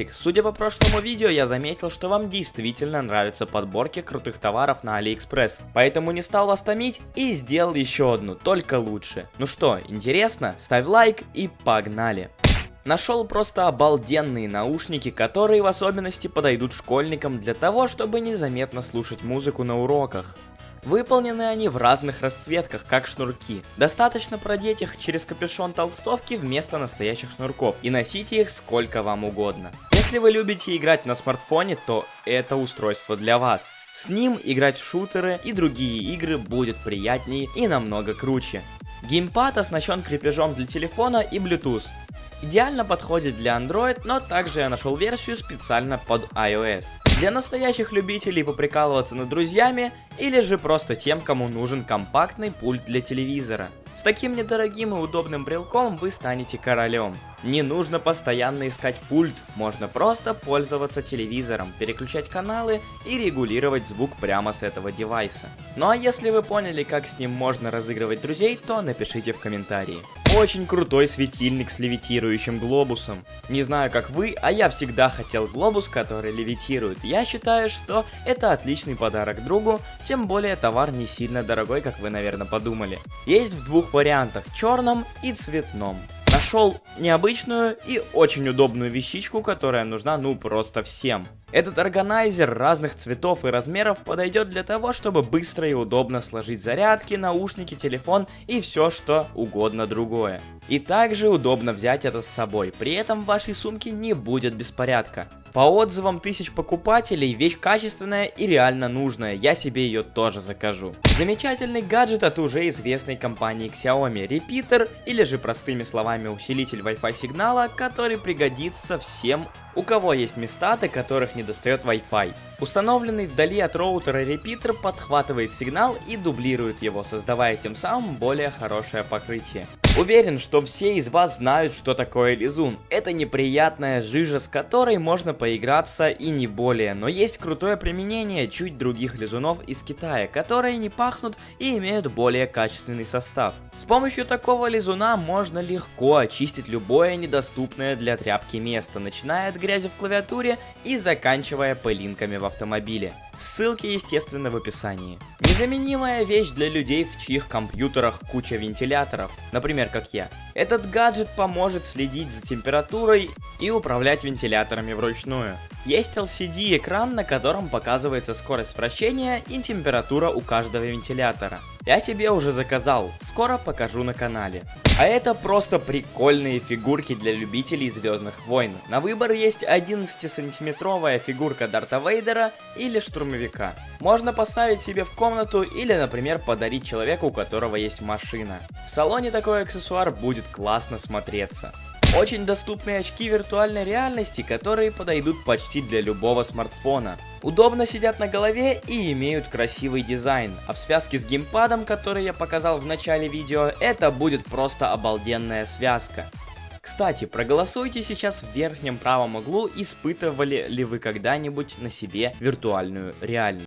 Ростик, судя по прошлому видео, я заметил, что вам действительно нравятся подборки крутых товаров на Алиэкспресс. Поэтому не стал вас томить и сделал еще одну, только лучше. Ну что, интересно? Ставь лайк и погнали! Нашел просто обалденные наушники, которые в особенности подойдут школьникам для того, чтобы незаметно слушать музыку на уроках. Выполнены они в разных расцветках, как шнурки. Достаточно продеть их через капюшон толстовки вместо настоящих шнурков и носите их сколько вам угодно. Если вы любите играть на смартфоне, то это устройство для вас. С ним играть в шутеры и другие игры будет приятнее и намного круче. Геймпад оснащен крепежом для телефона и Bluetooth. Идеально подходит для Android, но также я нашел версию специально под iOS. Для настоящих любителей поприкалываться над друзьями или же просто тем, кому нужен компактный пульт для телевизора. С таким недорогим и удобным брелком вы станете королем. Не нужно постоянно искать пульт, можно просто пользоваться телевизором, переключать каналы и регулировать звук прямо с этого девайса. Ну а если вы поняли, как с ним можно разыгрывать друзей, то напишите в комментарии. Очень крутой светильник с левитирующим глобусом. Не знаю как вы, а я всегда хотел глобус, который левитирует. Я считаю, что это отличный подарок другу, тем более товар не сильно дорогой, как вы наверное подумали. Есть в двух вариантах, черном и цветном. Нашел необычную и очень удобную вещичку, которая нужна ну просто всем. Этот органайзер разных цветов и размеров подойдет для того, чтобы быстро и удобно сложить зарядки, наушники, телефон и все что угодно другое. И также удобно взять это с собой, при этом в вашей сумке не будет беспорядка. По отзывам тысяч покупателей, вещь качественная и реально нужная, я себе ее тоже закажу. Замечательный гаджет от уже известной компании Xiaomi, репитер или же простыми словами усилитель Wi-Fi сигнала, который пригодится всем у кого есть места, до которых не достает Wi-Fi. Установленный вдали от роутера репитер подхватывает сигнал и дублирует его, создавая тем самым более хорошее покрытие. Уверен, что все из вас знают, что такое лизун. Это неприятная жижа, с которой можно поиграться и не более, но есть крутое применение чуть других лизунов из Китая, которые не пахнут и имеют более качественный состав. С помощью такого лизуна можно легко очистить любое недоступное для тряпки место, начиная от грязи в клавиатуре и заканчивая пылинками в автомобиле. Ссылки, естественно, в описании. Незаменимая вещь для людей, в чьих компьютерах куча вентиляторов, например, как я. Этот гаджет поможет следить за температурой и управлять вентиляторами вручную. Есть LCD экран, на котором показывается скорость вращения и температура у каждого вентилятора. Я себе уже заказал, скоро покажу на канале. А это просто прикольные фигурки для любителей Звездных войн. На выбор есть 11-сантиметровая фигурка Дарта Вейдера или штурмовика. Можно поставить себе в комнату или, например, подарить человеку, у которого есть машина. В салоне такой аксессуар будет классно смотреться. Очень доступные очки виртуальной реальности, которые подойдут почти для любого смартфона. Удобно сидят на голове и имеют красивый дизайн, а в связке с геймпадом, который я показал в начале видео, это будет просто обалденная связка. Кстати, проголосуйте сейчас в верхнем правом углу, испытывали ли вы когда-нибудь на себе виртуальную реальность.